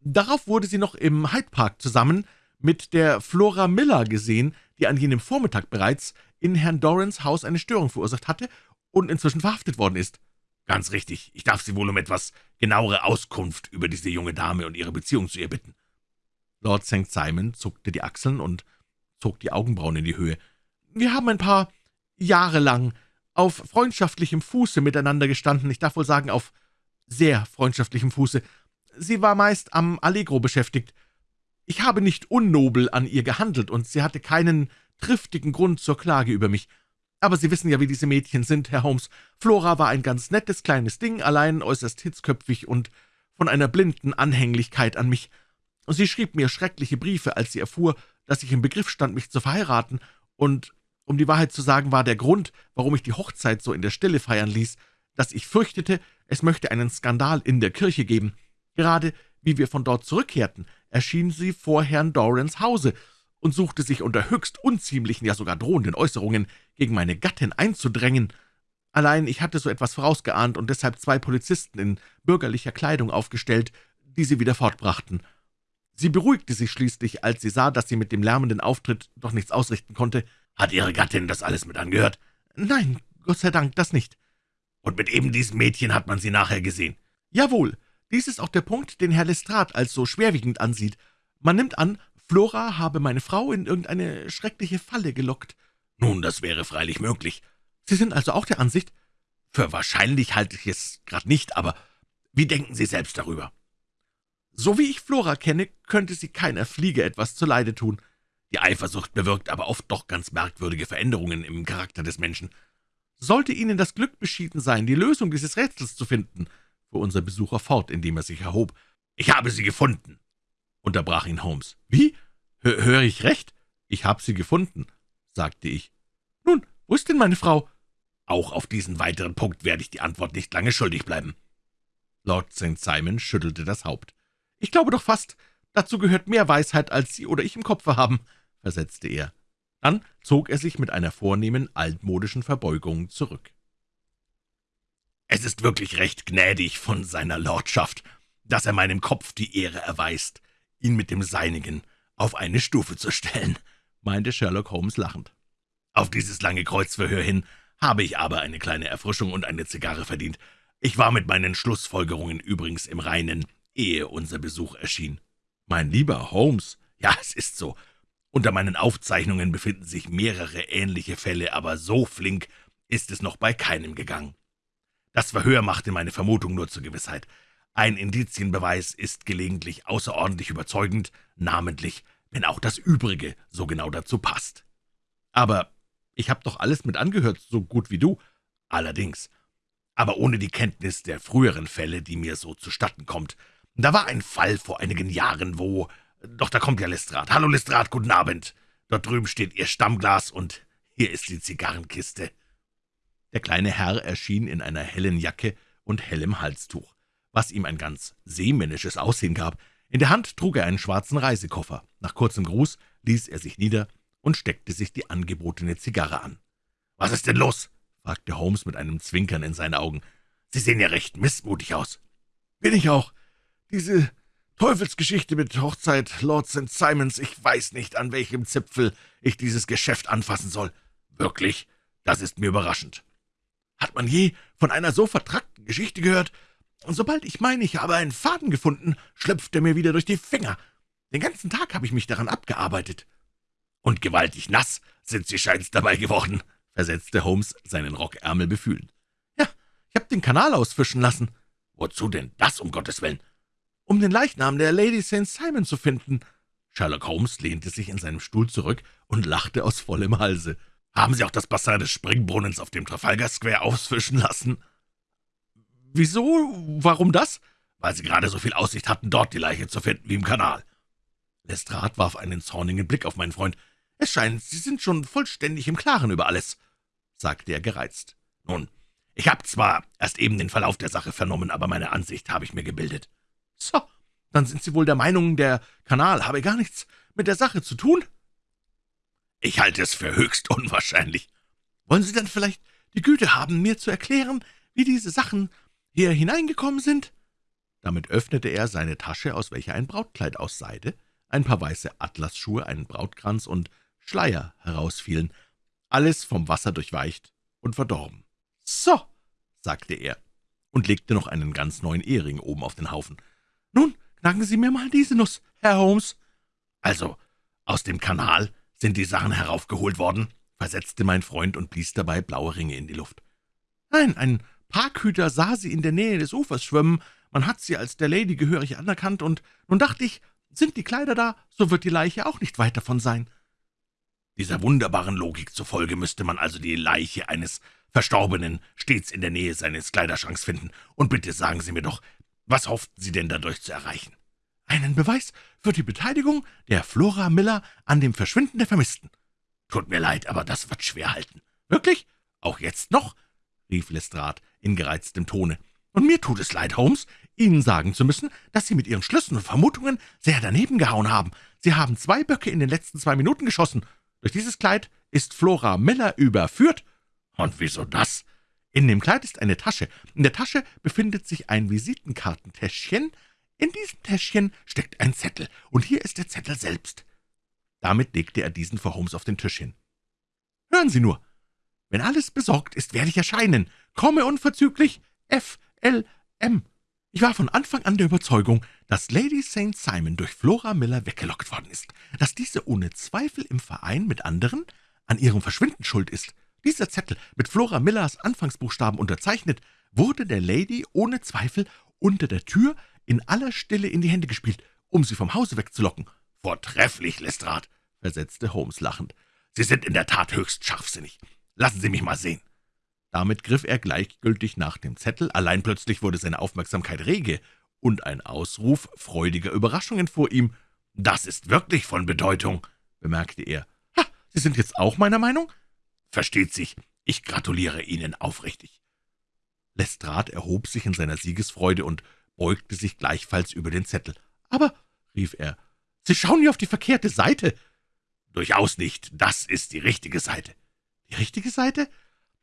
Darauf wurde sie noch im Hyde Park zusammen mit der Flora Miller gesehen, die an jenem Vormittag bereits in Herrn Dorans Haus eine Störung verursacht hatte und inzwischen verhaftet worden ist. Ganz richtig. Ich darf Sie wohl um etwas genauere Auskunft über diese junge Dame und ihre Beziehung zu ihr bitten. Lord St. Simon zuckte die Achseln und zog die Augenbrauen in die Höhe. Wir haben ein paar Jahre lang auf freundschaftlichem Fuße miteinander gestanden, ich darf wohl sagen, auf sehr freundschaftlichem Fuße. Sie war meist am Allegro beschäftigt. Ich habe nicht unnobel an ihr gehandelt, und sie hatte keinen triftigen Grund zur Klage über mich. Aber Sie wissen ja, wie diese Mädchen sind, Herr Holmes. Flora war ein ganz nettes kleines Ding, allein äußerst hitzköpfig und von einer blinden Anhänglichkeit an mich. Sie schrieb mir schreckliche Briefe, als sie erfuhr, dass ich im Begriff stand, mich zu verheiraten, und um die Wahrheit zu sagen, war der Grund, warum ich die Hochzeit so in der Stille feiern ließ, dass ich fürchtete, es möchte einen Skandal in der Kirche geben. Gerade wie wir von dort zurückkehrten, erschien sie vor Herrn Dorans Hause und suchte sich unter höchst unziemlichen, ja sogar drohenden Äußerungen gegen meine Gattin einzudrängen. Allein ich hatte so etwas vorausgeahnt und deshalb zwei Polizisten in bürgerlicher Kleidung aufgestellt, die sie wieder fortbrachten. Sie beruhigte sich schließlich, als sie sah, dass sie mit dem lärmenden Auftritt doch nichts ausrichten konnte. »Hat Ihre Gattin das alles mit angehört?« »Nein, Gott sei Dank, das nicht.« »Und mit eben diesem Mädchen hat man Sie nachher gesehen?« »Jawohl. Dies ist auch der Punkt, den Herr Lestrade als so schwerwiegend ansieht. Man nimmt an, Flora habe meine Frau in irgendeine schreckliche Falle gelockt.« »Nun, das wäre freilich möglich.« »Sie sind also auch der Ansicht?« »Für wahrscheinlich halte ich es gerade nicht, aber wie denken Sie selbst darüber?« »So wie ich Flora kenne, könnte sie keiner Fliege etwas zuleide tun.« die Eifersucht bewirkt aber oft doch ganz merkwürdige Veränderungen im Charakter des Menschen. Sollte Ihnen das Glück beschieden sein, die Lösung dieses Rätsels zu finden, fuhr unser Besucher fort, indem er sich erhob. »Ich habe sie gefunden«, unterbrach ihn Holmes. »Wie? Hör, höre ich recht? Ich habe sie gefunden«, sagte ich. »Nun, wo ist denn meine Frau?« »Auch auf diesen weiteren Punkt werde ich die Antwort nicht lange schuldig bleiben.« Lord St. Simon schüttelte das Haupt. »Ich glaube doch fast, dazu gehört mehr Weisheit, als Sie oder ich im Kopfe haben versetzte er. Dann zog er sich mit einer vornehmen, altmodischen Verbeugung zurück. »Es ist wirklich recht gnädig von seiner Lordschaft, dass er meinem Kopf die Ehre erweist, ihn mit dem Seinigen auf eine Stufe zu stellen«, meinte Sherlock Holmes lachend. »Auf dieses lange Kreuzverhör hin habe ich aber eine kleine Erfrischung und eine Zigarre verdient. Ich war mit meinen Schlussfolgerungen übrigens im Reinen, ehe unser Besuch erschien.« »Mein lieber Holmes, ja, es ist so. Unter meinen Aufzeichnungen befinden sich mehrere ähnliche Fälle, aber so flink ist es noch bei keinem gegangen. Das Verhör machte meine Vermutung nur zur Gewissheit. Ein Indizienbeweis ist gelegentlich außerordentlich überzeugend, namentlich, wenn auch das Übrige so genau dazu passt. Aber ich habe doch alles mit angehört, so gut wie du. Allerdings. Aber ohne die Kenntnis der früheren Fälle, die mir so zustatten kommt. Da war ein Fall vor einigen Jahren, wo doch da kommt ja Lestrade. Hallo, Lestrade, guten Abend. Dort drüben steht Ihr Stammglas, und hier ist die Zigarrenkiste.« Der kleine Herr erschien in einer hellen Jacke und hellem Halstuch, was ihm ein ganz seemännisches Aussehen gab. In der Hand trug er einen schwarzen Reisekoffer. Nach kurzem Gruß ließ er sich nieder und steckte sich die angebotene Zigarre an. »Was ist denn los?« fragte Holmes mit einem Zwinkern in seinen Augen. »Sie sehen ja recht missmutig aus.« »Bin ich auch. Diese Teufelsgeschichte mit Hochzeit Lord St. Simons, ich weiß nicht, an welchem Zipfel ich dieses Geschäft anfassen soll. Wirklich? Das ist mir überraschend. Hat man je von einer so vertrackten Geschichte gehört? Und sobald ich meine, ich habe einen Faden gefunden, schlüpft er mir wieder durch die Finger. Den ganzen Tag habe ich mich daran abgearbeitet. Und gewaltig nass sind Sie scheint's dabei geworden, versetzte Holmes, seinen Rockärmel befühlend. Ja, ich habe den Kanal ausfischen lassen. Wozu denn das, um Gottes Willen? Um den Leichnam der Lady St. Simon zu finden.« Sherlock Holmes lehnte sich in seinem Stuhl zurück und lachte aus vollem Halse. »Haben Sie auch das Bassin des Springbrunnens auf dem Trafalgar Square ausfischen lassen?« »Wieso? Warum das?« weil Sie gerade so viel Aussicht hatten, dort die Leiche zu finden wie im Kanal.« Lestrade warf einen zornigen Blick auf meinen Freund. »Es scheint, Sie sind schon vollständig im Klaren über alles«, sagte er gereizt. »Nun, ich habe zwar erst eben den Verlauf der Sache vernommen, aber meine Ansicht habe ich mir gebildet.« »So, dann sind Sie wohl der Meinung, der Kanal habe gar nichts mit der Sache zu tun?« »Ich halte es für höchst unwahrscheinlich.« »Wollen Sie dann vielleicht die Güte haben, mir zu erklären, wie diese Sachen hier hineingekommen sind?« Damit öffnete er seine Tasche, aus welcher ein Brautkleid aus Seide, ein paar weiße Atlasschuhe, ein Brautkranz und Schleier herausfielen, alles vom Wasser durchweicht und verdorben. »So«, sagte er und legte noch einen ganz neuen Ehering oben auf den Haufen. »Nun, knacken Sie mir mal diese Nuss, Herr Holmes.« »Also, aus dem Kanal sind die Sachen heraufgeholt worden?« versetzte mein Freund und blies dabei blaue Ringe in die Luft. »Nein, ein Parkhüter sah sie in der Nähe des Ufers schwimmen. Man hat sie als der Lady gehörig anerkannt, und nun dachte ich, sind die Kleider da, so wird die Leiche auch nicht weit davon sein.« Dieser wunderbaren Logik zufolge müsste man also die Leiche eines Verstorbenen stets in der Nähe seines Kleiderschranks finden. Und bitte sagen Sie mir doch, was hofften Sie denn dadurch zu erreichen?« »Einen Beweis für die Beteiligung der Flora Miller an dem Verschwinden der Vermissten.« »Tut mir leid, aber das wird schwer halten.« »Wirklich? Auch jetzt noch?« rief Lestrade in gereiztem Tone. »Und mir tut es leid, Holmes, Ihnen sagen zu müssen, dass Sie mit Ihren Schlüssen und Vermutungen sehr daneben gehauen haben. Sie haben zwei Böcke in den letzten zwei Minuten geschossen. Durch dieses Kleid ist Flora Miller überführt.« »Und wieso das?« »In dem Kleid ist eine Tasche. In der Tasche befindet sich ein Visitenkartentäschchen. In diesem Täschchen steckt ein Zettel, und hier ist der Zettel selbst.« Damit legte er diesen vor Holmes auf den Tisch hin. »Hören Sie nur. Wenn alles besorgt ist, werde ich erscheinen. Komme unverzüglich. F. L. M.« ich war von Anfang an der Überzeugung, dass Lady St. Simon durch Flora Miller weggelockt worden ist, dass diese ohne Zweifel im Verein mit anderen an ihrem Verschwinden schuld ist. Dieser Zettel, mit Flora Millers Anfangsbuchstaben unterzeichnet, wurde der Lady ohne Zweifel unter der Tür in aller Stille in die Hände gespielt, um sie vom Hause wegzulocken. »Vortrefflich, Lestrade«, versetzte Holmes lachend. »Sie sind in der Tat höchst scharfsinnig. Lassen Sie mich mal sehen.« Damit griff er gleichgültig nach dem Zettel, allein plötzlich wurde seine Aufmerksamkeit rege, und ein Ausruf freudiger Überraschung entfuhr ihm. »Das ist wirklich von Bedeutung«, bemerkte er. »Ha, Sie sind jetzt auch meiner Meinung?« »Versteht sich, ich gratuliere Ihnen aufrichtig.« Lestrade erhob sich in seiner Siegesfreude und beugte sich gleichfalls über den Zettel. »Aber«, rief er, »Sie schauen hier auf die verkehrte Seite.« »Durchaus nicht, das ist die richtige Seite.« »Die richtige Seite?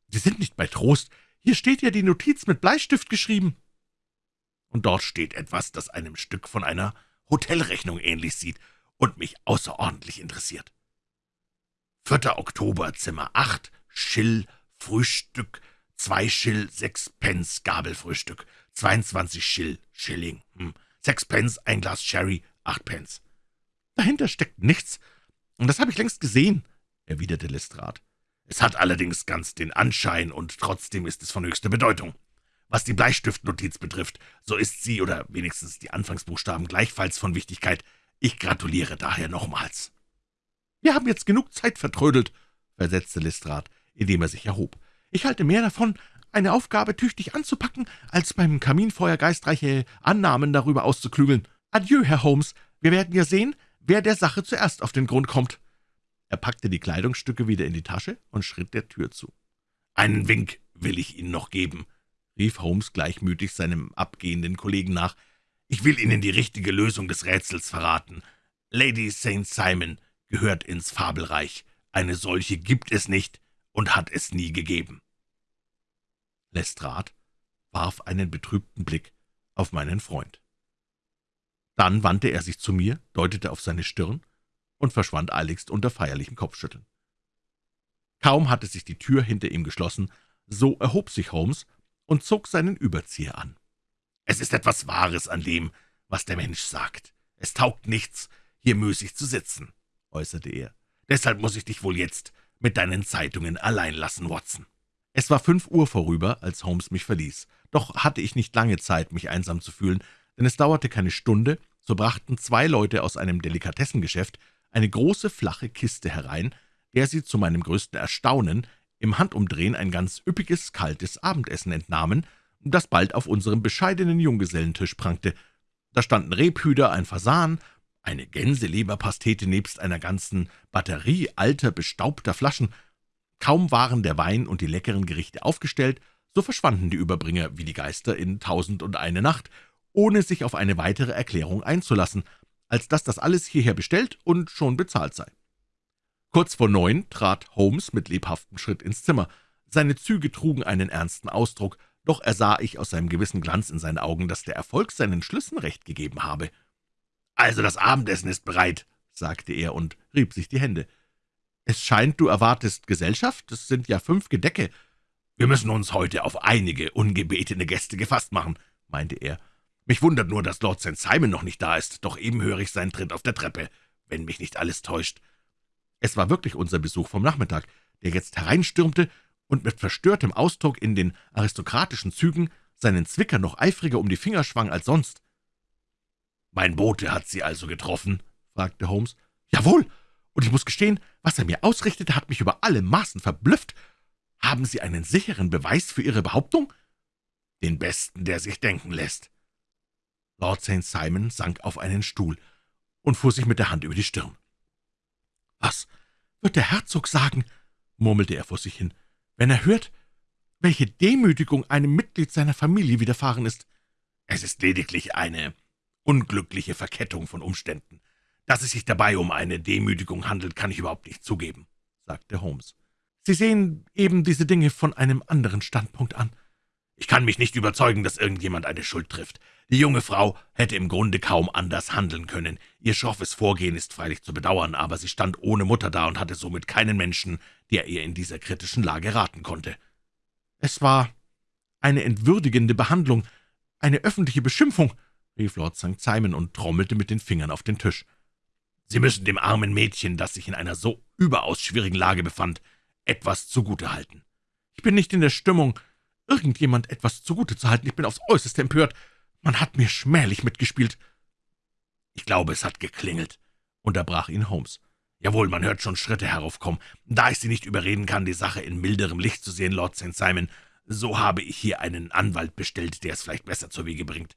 Sie sind nicht bei Trost. Hier steht ja die Notiz mit Bleistift geschrieben.« »Und dort steht etwas, das einem Stück von einer Hotelrechnung ähnlich sieht und mich außerordentlich interessiert. 4. Oktober, Zimmer 8, Schill, Frühstück, 2 Schill, 6 Pence, Gabelfrühstück, 22 Schill, Schilling, hm, 6 Pence, ein Glas Sherry, 8 Pence.« »Dahinter steckt nichts, und das habe ich längst gesehen«, erwiderte Lestrade. »Es hat allerdings ganz den Anschein, und trotzdem ist es von höchster Bedeutung. Was die Bleistiftnotiz betrifft, so ist sie, oder wenigstens die Anfangsbuchstaben, gleichfalls von Wichtigkeit. Ich gratuliere daher nochmals.« »Wir haben jetzt genug Zeit vertrödelt«, versetzte Lestrade, indem er sich erhob. »Ich halte mehr davon, eine Aufgabe tüchtig anzupacken, als beim Kaminfeuer geistreiche Annahmen darüber auszuklügeln. Adieu, Herr Holmes, wir werden ja sehen, wer der Sache zuerst auf den Grund kommt.« Er packte die Kleidungsstücke wieder in die Tasche und schritt der Tür zu. »Einen Wink will ich Ihnen noch geben«, rief Holmes gleichmütig seinem abgehenden Kollegen nach. »Ich will Ihnen die richtige Lösung des Rätsels verraten. Lady St. Simon gehört ins Fabelreich. Eine solche gibt es nicht und hat es nie gegeben.« Lestrade warf einen betrübten Blick auf meinen Freund. Dann wandte er sich zu mir, deutete auf seine Stirn und verschwand eiligst unter feierlichem Kopfschütteln. Kaum hatte sich die Tür hinter ihm geschlossen, so erhob sich Holmes und zog seinen Überzieher an. »Es ist etwas Wahres an dem, was der Mensch sagt. Es taugt nichts, hier müßig zu sitzen«, äußerte er. »Deshalb muss ich dich wohl jetzt mit deinen Zeitungen allein lassen, Watson.« Es war fünf Uhr vorüber, als Holmes mich verließ. Doch hatte ich nicht lange Zeit, mich einsam zu fühlen, denn es dauerte keine Stunde, so brachten zwei Leute aus einem Delikatessengeschäft eine große, flache Kiste herein, der sie zu meinem größten Erstaunen im Handumdrehen ein ganz üppiges, kaltes Abendessen entnahmen, das bald auf unserem bescheidenen Junggesellentisch prangte. Da standen Rebhüder, ein Fasan, eine Gänseleberpastete nebst einer ganzen Batterie alter, bestaubter Flaschen. Kaum waren der Wein und die leckeren Gerichte aufgestellt, so verschwanden die Überbringer wie die Geister in Tausend und eine Nacht, ohne sich auf eine weitere Erklärung einzulassen, als dass das alles hierher bestellt und schon bezahlt sei. Kurz vor neun trat Holmes mit lebhaftem Schritt ins Zimmer. Seine Züge trugen einen ernsten Ausdruck, doch ersah ich aus seinem gewissen Glanz in seinen Augen, dass der Erfolg seinen Schlüssen recht gegeben habe. »Also das Abendessen ist bereit«, sagte er und rieb sich die Hände. »Es scheint, du erwartest Gesellschaft? Es sind ja fünf Gedecke.« »Wir müssen uns heute auf einige ungebetene Gäste gefasst machen«, meinte er. »Mich wundert nur, dass Lord St. Simon noch nicht da ist, doch eben höre ich seinen Tritt auf der Treppe, wenn mich nicht alles täuscht.« Es war wirklich unser Besuch vom Nachmittag, der jetzt hereinstürmte und mit verstörtem Ausdruck in den aristokratischen Zügen seinen Zwicker noch eifriger um die Finger schwang als sonst. »Mein Bote hat Sie also getroffen?« fragte Holmes. »Jawohl, und ich muss gestehen, was er mir ausrichtete, hat mich über alle Maßen verblüfft. Haben Sie einen sicheren Beweis für Ihre Behauptung?« »Den besten, der sich denken lässt.« Lord St. Simon sank auf einen Stuhl und fuhr sich mit der Hand über die Stirn. »Was wird der Herzog sagen?« murmelte er vor sich hin, »wenn er hört, welche Demütigung einem Mitglied seiner Familie widerfahren ist?« »Es ist lediglich eine unglückliche Verkettung von Umständen. Dass es sich dabei um eine Demütigung handelt, kann ich überhaupt nicht zugeben«, sagte Holmes. »Sie sehen eben diese Dinge von einem anderen Standpunkt an.« »Ich kann mich nicht überzeugen, dass irgendjemand eine Schuld trifft. Die junge Frau hätte im Grunde kaum anders handeln können. Ihr schroffes Vorgehen ist freilich zu bedauern, aber sie stand ohne Mutter da und hatte somit keinen Menschen, der ihr in dieser kritischen Lage raten konnte.« »Es war eine entwürdigende Behandlung, eine öffentliche Beschimpfung«, rief Lord St. Simon und trommelte mit den Fingern auf den Tisch. »Sie müssen dem armen Mädchen, das sich in einer so überaus schwierigen Lage befand, etwas zugute halten.« »Ich bin nicht in der Stimmung, irgendjemand etwas zugute zu halten. Ich bin aufs Äußerste empört. Man hat mir schmählich mitgespielt.« »Ich glaube, es hat geklingelt«, unterbrach ihn Holmes. »Jawohl, man hört schon Schritte heraufkommen. Da ich Sie nicht überreden kann, die Sache in milderem Licht zu sehen, Lord St. Simon, so habe ich hier einen Anwalt bestellt, der es vielleicht besser zur Wege bringt.«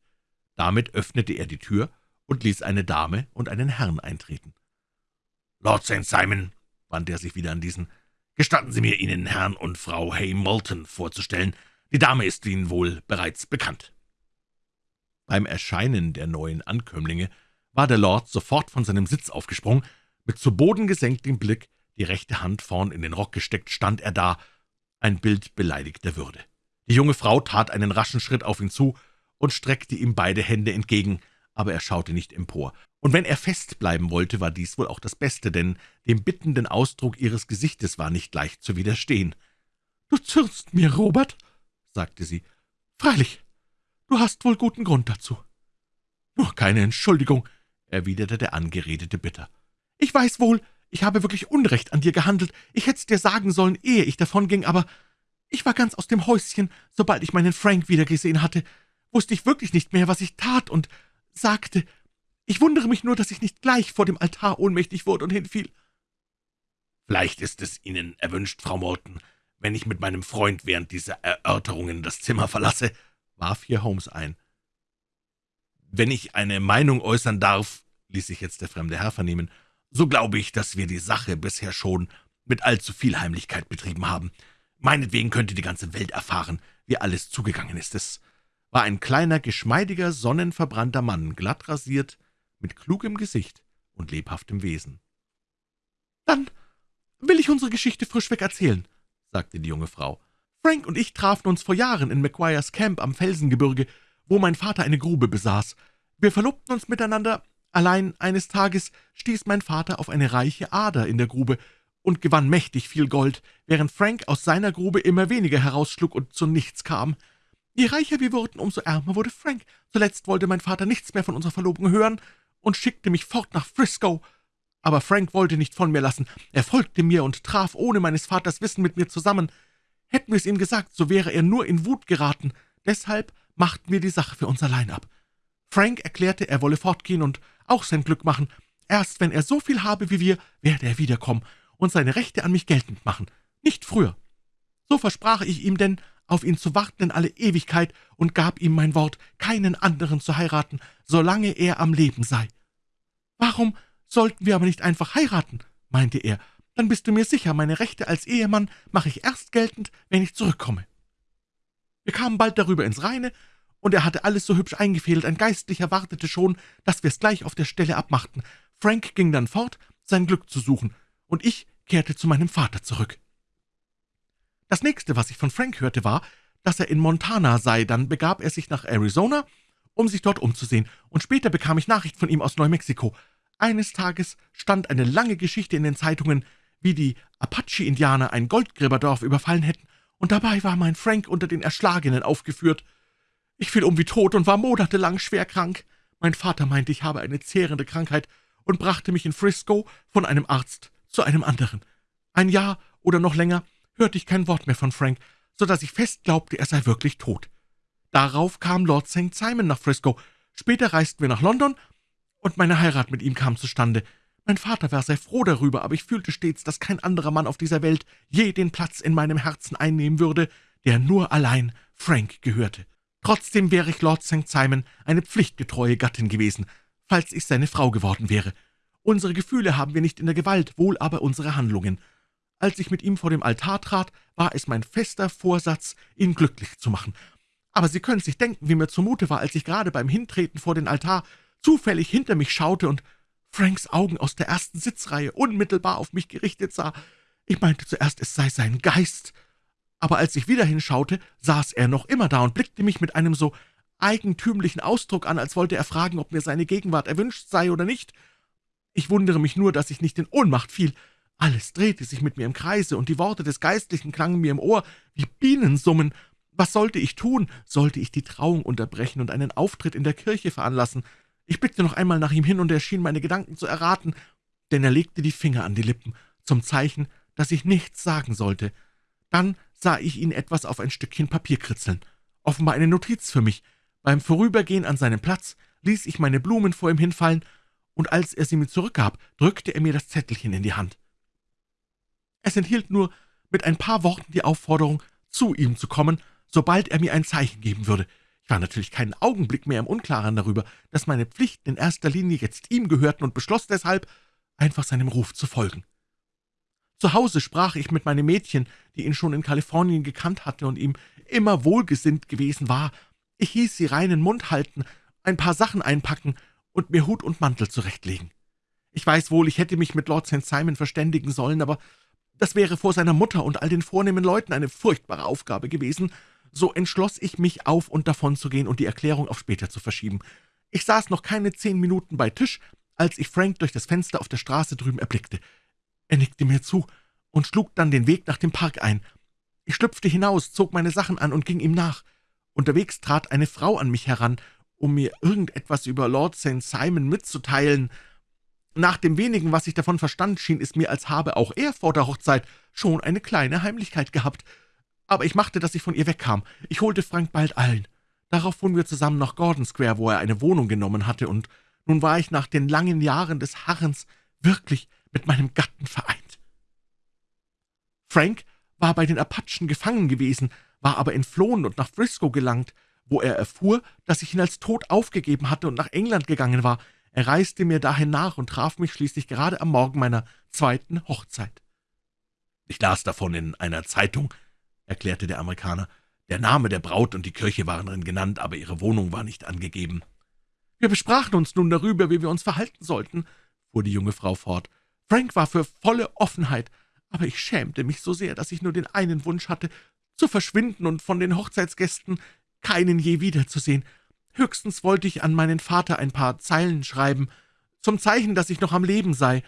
Damit öffnete er die Tür und ließ eine Dame und einen Herrn eintreten. »Lord St. Simon«, wandte er sich wieder an diesen, »gestatten Sie mir, Ihnen Herrn und Frau Hay-Moulton vorzustellen. Die Dame ist Ihnen wohl bereits bekannt.« Beim Erscheinen der neuen Ankömmlinge war der Lord sofort von seinem Sitz aufgesprungen. Mit zu Boden gesenktem Blick, die rechte Hand vorn in den Rock gesteckt, stand er da, ein Bild beleidigter Würde. Die junge Frau tat einen raschen Schritt auf ihn zu und streckte ihm beide Hände entgegen, aber er schaute nicht empor. Und wenn er fest bleiben wollte, war dies wohl auch das Beste, denn dem bittenden Ausdruck ihres Gesichtes war nicht leicht zu widerstehen. »Du zürnst mir, Robert«, sagte sie. »Freilich, du hast wohl guten Grund dazu.« »Nur keine Entschuldigung«, erwiderte der Angeredete bitter. »Ich weiß wohl, ich habe wirklich Unrecht an dir gehandelt. Ich hätte es dir sagen sollen, ehe ich davonging, aber ich war ganz aus dem Häuschen, sobald ich meinen Frank wiedergesehen hatte wusste ich wirklich nicht mehr, was ich tat und sagte. Ich wundere mich nur, dass ich nicht gleich vor dem Altar ohnmächtig wurde und hinfiel.« »Vielleicht ist es Ihnen erwünscht, Frau Morton, wenn ich mit meinem Freund während dieser Erörterungen das Zimmer verlasse«, warf hier Holmes ein. »Wenn ich eine Meinung äußern darf«, ließ sich jetzt der fremde Herr vernehmen, »so glaube ich, dass wir die Sache bisher schon mit allzu viel Heimlichkeit betrieben haben. Meinetwegen könnte die ganze Welt erfahren, wie alles zugegangen ist. Es war ein kleiner, geschmeidiger, sonnenverbrannter Mann, glatt rasiert, mit klugem Gesicht und lebhaftem Wesen. »Dann will ich unsere Geschichte frischweg erzählen«, sagte die junge Frau. »Frank und ich trafen uns vor Jahren in Maguires Camp am Felsengebirge, wo mein Vater eine Grube besaß. Wir verlobten uns miteinander, allein eines Tages stieß mein Vater auf eine reiche Ader in der Grube und gewann mächtig viel Gold, während Frank aus seiner Grube immer weniger herausschlug und zu nichts kam. Je reicher wir wurden, umso ärmer wurde Frank. Zuletzt wollte mein Vater nichts mehr von unserer Verlobung hören und schickte mich fort nach Frisco. Aber Frank wollte nicht von mir lassen. Er folgte mir und traf ohne meines Vaters Wissen mit mir zusammen. Hätten wir es ihm gesagt, so wäre er nur in Wut geraten. Deshalb machten wir die Sache für uns allein ab. Frank erklärte, er wolle fortgehen und auch sein Glück machen. Erst wenn er so viel habe wie wir, werde er wiederkommen und seine Rechte an mich geltend machen. Nicht früher. So versprach ich ihm denn, auf ihn zu warten in alle Ewigkeit und gab ihm mein Wort, keinen anderen zu heiraten, solange er am Leben sei. »Warum sollten wir aber nicht einfach heiraten?« meinte er. »Dann bist du mir sicher, meine Rechte als Ehemann mache ich erst geltend, wenn ich zurückkomme.« Wir kamen bald darüber ins Reine, und er hatte alles so hübsch eingefädelt, ein Geistlicher wartete schon, dass wir's gleich auf der Stelle abmachten. Frank ging dann fort, sein Glück zu suchen, und ich kehrte zu meinem Vater zurück. Das nächste, was ich von Frank hörte, war, dass er in Montana sei, dann begab er sich nach Arizona, um sich dort umzusehen, und später bekam ich Nachricht von ihm aus Neumexiko. Eines Tages stand eine lange Geschichte in den Zeitungen, wie die Apache-Indianer ein Goldgräberdorf überfallen hätten, und dabei war mein Frank unter den Erschlagenen aufgeführt. Ich fiel um wie tot und war monatelang schwer krank. Mein Vater meinte, ich habe eine zehrende Krankheit und brachte mich in Frisco von einem Arzt zu einem anderen. Ein Jahr oder noch länger hörte ich kein Wort mehr von Frank, so dass ich fest glaubte, er sei wirklich tot. Darauf kam Lord St. Simon nach Frisco. Später reisten wir nach London, und meine Heirat mit ihm kam zustande. Mein Vater war sehr froh darüber, aber ich fühlte stets, dass kein anderer Mann auf dieser Welt je den Platz in meinem Herzen einnehmen würde, der nur allein Frank gehörte. Trotzdem wäre ich Lord St. Simon eine pflichtgetreue Gattin gewesen, falls ich seine Frau geworden wäre. Unsere Gefühle haben wir nicht in der Gewalt, wohl aber unsere Handlungen. Als ich mit ihm vor dem Altar trat, war es mein fester Vorsatz, ihn glücklich zu machen. Aber Sie können sich denken, wie mir zumute war, als ich gerade beim Hintreten vor den Altar zufällig hinter mich schaute und Franks Augen aus der ersten Sitzreihe unmittelbar auf mich gerichtet sah. Ich meinte zuerst, es sei sein Geist, aber als ich wieder hinschaute, saß er noch immer da und blickte mich mit einem so eigentümlichen Ausdruck an, als wollte er fragen, ob mir seine Gegenwart erwünscht sei oder nicht. Ich wundere mich nur, dass ich nicht in Ohnmacht fiel. Alles drehte sich mit mir im Kreise, und die Worte des Geistlichen klangen mir im Ohr wie Bienensummen. Was sollte ich tun? Sollte ich die Trauung unterbrechen und einen Auftritt in der Kirche veranlassen? Ich blickte noch einmal nach ihm hin, und er schien meine Gedanken zu erraten, denn er legte die Finger an die Lippen, zum Zeichen, dass ich nichts sagen sollte. Dann sah ich ihn etwas auf ein Stückchen Papier kritzeln. Offenbar eine Notiz für mich. Beim Vorübergehen an seinem Platz ließ ich meine Blumen vor ihm hinfallen, und als er sie mir zurückgab, drückte er mir das Zettelchen in die Hand. Es enthielt nur mit ein paar Worten die Aufforderung, zu ihm zu kommen, sobald er mir ein Zeichen geben würde. Ich war natürlich keinen Augenblick mehr im Unklaren darüber, dass meine Pflichten in erster Linie jetzt ihm gehörten und beschloss deshalb, einfach seinem Ruf zu folgen. Zu Hause sprach ich mit meinem Mädchen, die ihn schon in Kalifornien gekannt hatte und ihm immer wohlgesinnt gewesen war. Ich hieß sie reinen Mund halten, ein paar Sachen einpacken und mir Hut und Mantel zurechtlegen. Ich weiß wohl, ich hätte mich mit Lord St. Simon verständigen sollen, aber das wäre vor seiner Mutter und all den vornehmen Leuten eine furchtbare Aufgabe gewesen. So entschloss ich mich, auf und davon zu gehen und die Erklärung auf später zu verschieben. Ich saß noch keine zehn Minuten bei Tisch, als ich Frank durch das Fenster auf der Straße drüben erblickte. Er nickte mir zu und schlug dann den Weg nach dem Park ein. Ich schlüpfte hinaus, zog meine Sachen an und ging ihm nach. Unterwegs trat eine Frau an mich heran, um mir irgendetwas über Lord St. Simon mitzuteilen. Nach dem wenigen, was ich davon verstand, schien es mir, als habe auch er vor der Hochzeit schon eine kleine Heimlichkeit gehabt. Aber ich machte, dass ich von ihr wegkam. Ich holte Frank bald allen. Darauf fuhren wir zusammen nach Gordon Square, wo er eine Wohnung genommen hatte, und nun war ich nach den langen Jahren des Harrens wirklich mit meinem Gatten vereint. Frank war bei den Apachen gefangen gewesen, war aber entflohen und nach Frisco gelangt, wo er erfuhr, dass ich ihn als tot aufgegeben hatte und nach England gegangen war. Er reiste mir dahin nach und traf mich schließlich gerade am Morgen meiner zweiten Hochzeit. »Ich las davon in einer Zeitung«, erklärte der Amerikaner. »Der Name der Braut und die Kirche waren darin genannt, aber ihre Wohnung war nicht angegeben.« »Wir besprachen uns nun darüber, wie wir uns verhalten sollten«, fuhr die junge Frau fort. Frank war für volle Offenheit, aber ich schämte mich so sehr, dass ich nur den einen Wunsch hatte, zu verschwinden und von den Hochzeitsgästen keinen je wiederzusehen. Höchstens wollte ich an meinen Vater ein paar Zeilen schreiben, zum Zeichen, dass ich noch am Leben sei.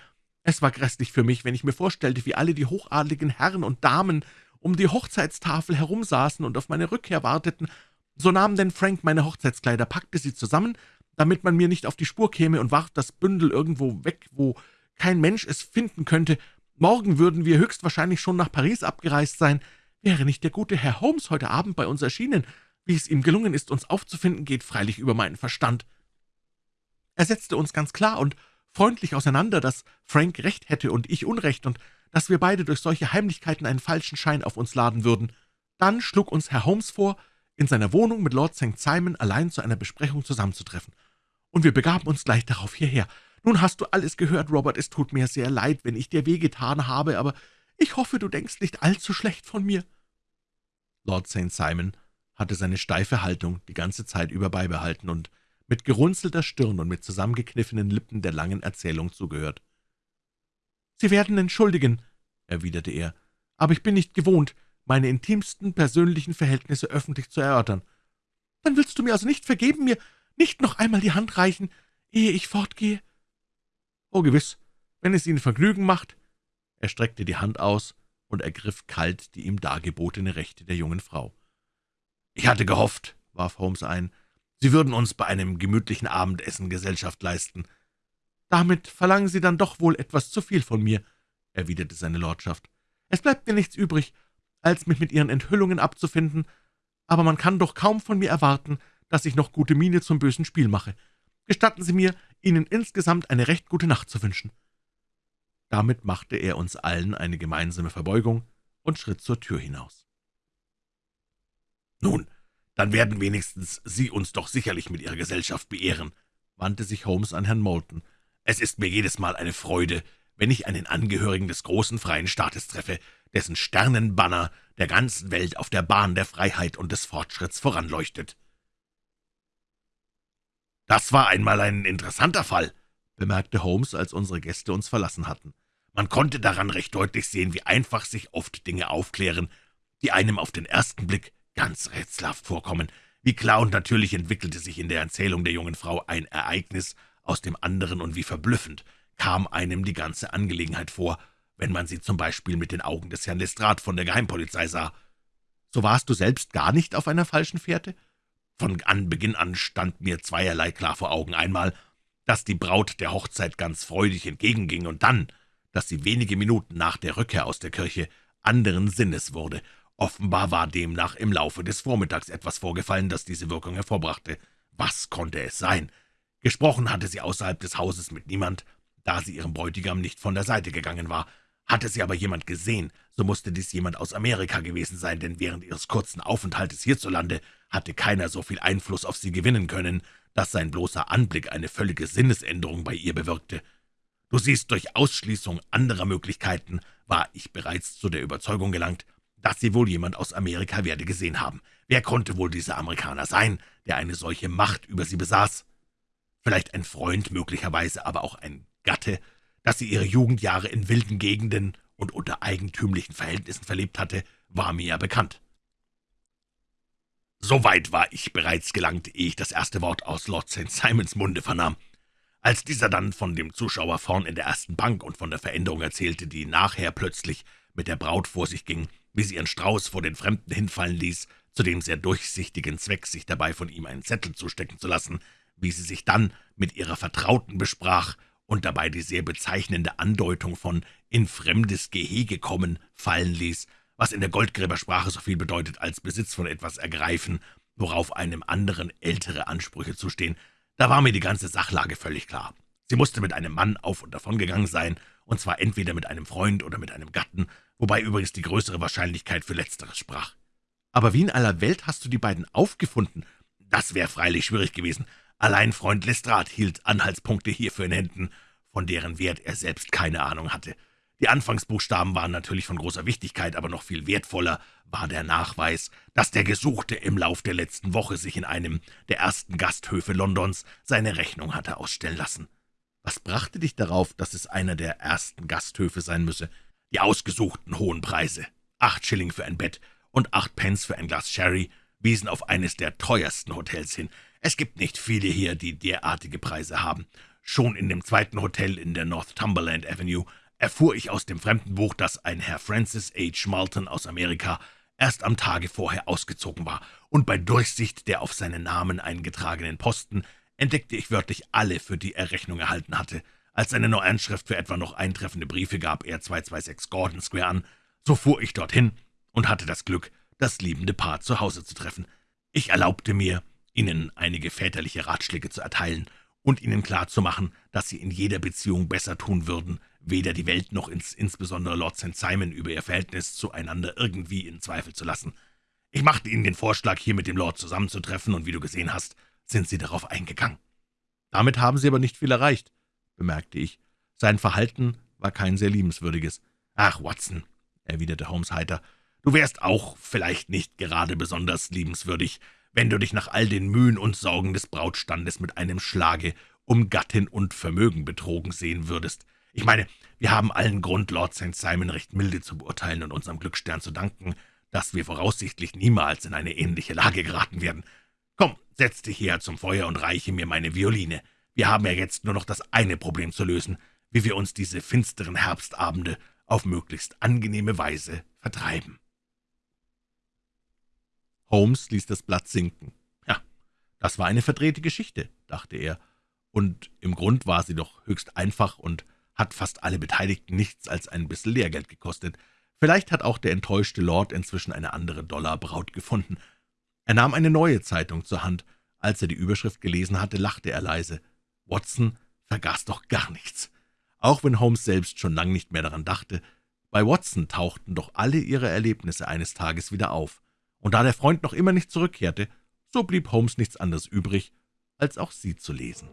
Es war grässlich für mich, wenn ich mir vorstellte, wie alle die hochadligen Herren und Damen um die Hochzeitstafel herumsaßen und auf meine Rückkehr warteten. So nahm denn Frank meine Hochzeitskleider, packte sie zusammen, damit man mir nicht auf die Spur käme, und warf das Bündel irgendwo weg, wo kein Mensch es finden könnte. Morgen würden wir höchstwahrscheinlich schon nach Paris abgereist sein. Wäre nicht der gute Herr Holmes heute Abend bei uns erschienen? Wie es ihm gelungen ist, uns aufzufinden, geht freilich über meinen Verstand. Er setzte uns ganz klar und freundlich auseinander, dass Frank recht hätte und ich Unrecht und dass wir beide durch solche Heimlichkeiten einen falschen Schein auf uns laden würden. Dann schlug uns Herr Holmes vor, in seiner Wohnung mit Lord St. Simon allein zu einer Besprechung zusammenzutreffen. Und wir begaben uns gleich darauf hierher. Nun hast du alles gehört, Robert, es tut mir sehr leid, wenn ich dir wehgetan habe, aber ich hoffe, du denkst nicht allzu schlecht von mir.« Lord St. Simon hatte seine steife Haltung die ganze Zeit über beibehalten und mit gerunzelter Stirn und mit zusammengekniffenen Lippen der langen Erzählung zugehört. »Sie werden entschuldigen«, erwiderte er, »aber ich bin nicht gewohnt, meine intimsten persönlichen Verhältnisse öffentlich zu erörtern. Dann willst du mir also nicht vergeben, mir nicht noch einmal die Hand reichen, ehe ich fortgehe?« »Oh, gewiss, wenn es Ihnen Vergnügen macht.« Er streckte die Hand aus und ergriff kalt die ihm dargebotene Rechte der jungen Frau. »Ich hatte gehofft«, warf Holmes ein, »Sie würden uns bei einem gemütlichen Abendessen Gesellschaft leisten.« »Damit verlangen Sie dann doch wohl etwas zu viel von mir«, erwiderte seine Lordschaft. »Es bleibt mir nichts übrig, als mich mit Ihren Enthüllungen abzufinden, aber man kann doch kaum von mir erwarten, dass ich noch gute Miene zum bösen Spiel mache. Gestatten Sie mir, Ihnen insgesamt eine recht gute Nacht zu wünschen.« Damit machte er uns allen eine gemeinsame Verbeugung und schritt zur Tür hinaus. »Nun, dann werden wenigstens Sie uns doch sicherlich mit Ihrer Gesellschaft beehren«, wandte sich Holmes an Herrn Moulton. »Es ist mir jedes Mal eine Freude, wenn ich einen Angehörigen des großen freien Staates treffe, dessen Sternenbanner der ganzen Welt auf der Bahn der Freiheit und des Fortschritts voranleuchtet.« »Das war einmal ein interessanter Fall«, bemerkte Holmes, als unsere Gäste uns verlassen hatten. »Man konnte daran recht deutlich sehen, wie einfach sich oft Dinge aufklären, die einem auf den ersten Blick ganz rätselhaft vorkommen. Wie klar und natürlich entwickelte sich in der Erzählung der jungen Frau ein Ereignis aus dem anderen und wie verblüffend kam einem die ganze Angelegenheit vor, wenn man sie zum Beispiel mit den Augen des Herrn Lestrade von der Geheimpolizei sah. So warst du selbst gar nicht auf einer falschen Fährte? Von Anbeginn an stand mir zweierlei klar vor Augen. Einmal, dass die Braut der Hochzeit ganz freudig entgegenging, und dann, dass sie wenige Minuten nach der Rückkehr aus der Kirche anderen Sinnes wurde Offenbar war demnach im Laufe des Vormittags etwas vorgefallen, das diese Wirkung hervorbrachte. Was konnte es sein? Gesprochen hatte sie außerhalb des Hauses mit niemand, da sie ihrem Bräutigam nicht von der Seite gegangen war. Hatte sie aber jemand gesehen, so musste dies jemand aus Amerika gewesen sein, denn während ihres kurzen Aufenthaltes hierzulande hatte keiner so viel Einfluss auf sie gewinnen können, dass sein bloßer Anblick eine völlige Sinnesänderung bei ihr bewirkte. Du siehst, durch Ausschließung anderer Möglichkeiten war ich bereits zu der Überzeugung gelangt, dass sie wohl jemand aus Amerika werde gesehen haben. Wer konnte wohl dieser Amerikaner sein, der eine solche Macht über sie besaß? Vielleicht ein Freund, möglicherweise aber auch ein Gatte, dass sie ihre Jugendjahre in wilden Gegenden und unter eigentümlichen Verhältnissen verlebt hatte, war mir ja bekannt. So weit war ich bereits gelangt, ehe ich das erste Wort aus Lord St. Simons Munde vernahm. Als dieser dann von dem Zuschauer vorn in der ersten Bank und von der Veränderung erzählte, die nachher plötzlich mit der Braut vor sich ging, wie sie ihren Strauß vor den Fremden hinfallen ließ, zu dem sehr durchsichtigen Zweck, sich dabei von ihm einen Zettel zustecken zu lassen, wie sie sich dann mit ihrer Vertrauten besprach und dabei die sehr bezeichnende Andeutung von »in fremdes Gehege kommen« fallen ließ, was in der Goldgräbersprache so viel bedeutet als Besitz von etwas ergreifen, worauf einem anderen ältere Ansprüche zustehen, da war mir die ganze Sachlage völlig klar. Sie musste mit einem Mann auf und davon gegangen sein, und zwar entweder mit einem Freund oder mit einem Gatten, wobei übrigens die größere Wahrscheinlichkeit für Letzteres sprach. »Aber wie in aller Welt hast du die beiden aufgefunden?« »Das wäre freilich schwierig gewesen. Allein Freund Lestrade hielt Anhaltspunkte hierfür in Händen, von deren Wert er selbst keine Ahnung hatte. Die Anfangsbuchstaben waren natürlich von großer Wichtigkeit, aber noch viel wertvoller war der Nachweis, dass der Gesuchte im Lauf der letzten Woche sich in einem der ersten Gasthöfe Londons seine Rechnung hatte ausstellen lassen. Was brachte dich darauf, dass es einer der ersten Gasthöfe sein müsse? Die ausgesuchten hohen Preise, acht Schilling für ein Bett und acht Pence für ein Glas Sherry, wiesen auf eines der teuersten Hotels hin. Es gibt nicht viele hier, die derartige Preise haben. Schon in dem zweiten Hotel in der Northumberland Avenue erfuhr ich aus dem Fremdenbuch, dass ein Herr Francis H. Malton aus Amerika erst am Tage vorher ausgezogen war, und bei Durchsicht der auf seinen Namen eingetragenen Posten entdeckte ich wörtlich alle, für die er Rechnung erhalten hatte. Als seine Neuanschrift für etwa noch eintreffende Briefe gab er 226 Gordon Square an. So fuhr ich dorthin und hatte das Glück, das liebende Paar zu Hause zu treffen. Ich erlaubte mir, ihnen einige väterliche Ratschläge zu erteilen und ihnen klarzumachen, dass sie in jeder Beziehung besser tun würden, weder die Welt noch ins, insbesondere Lord St. Simon über ihr Verhältnis zueinander irgendwie in Zweifel zu lassen. Ich machte Ihnen den Vorschlag, hier mit dem Lord zusammenzutreffen, und wie du gesehen hast, sind Sie darauf eingegangen.« »Damit haben Sie aber nicht viel erreicht«, bemerkte ich. Sein Verhalten war kein sehr liebenswürdiges. »Ach, Watson«, erwiderte Holmes heiter, »du wärst auch vielleicht nicht gerade besonders liebenswürdig, wenn du dich nach all den Mühen und Sorgen des Brautstandes mit einem Schlage um Gattin und Vermögen betrogen sehen würdest. Ich meine, wir haben allen Grund, Lord St. Simon recht milde zu beurteilen und unserem Glücksstern zu danken, dass wir voraussichtlich niemals in eine ähnliche Lage geraten werden. Komm, setz dich her zum Feuer und reiche mir meine Violine. Wir haben ja jetzt nur noch das eine Problem zu lösen, wie wir uns diese finsteren Herbstabende auf möglichst angenehme Weise vertreiben.« Holmes ließ das Blatt sinken. Ja, das war eine verdrehte Geschichte, dachte er, und im Grund war sie doch höchst einfach und hat fast alle Beteiligten nichts als ein bisschen Lehrgeld gekostet. Vielleicht hat auch der enttäuschte Lord inzwischen eine andere Dollarbraut gefunden. Er nahm eine neue Zeitung zur Hand. Als er die Überschrift gelesen hatte, lachte er leise. Watson vergaß doch gar nichts. Auch wenn Holmes selbst schon lang nicht mehr daran dachte, bei Watson tauchten doch alle ihre Erlebnisse eines Tages wieder auf. Und da der Freund noch immer nicht zurückkehrte, so blieb Holmes nichts anderes übrig, als auch sie zu lesen.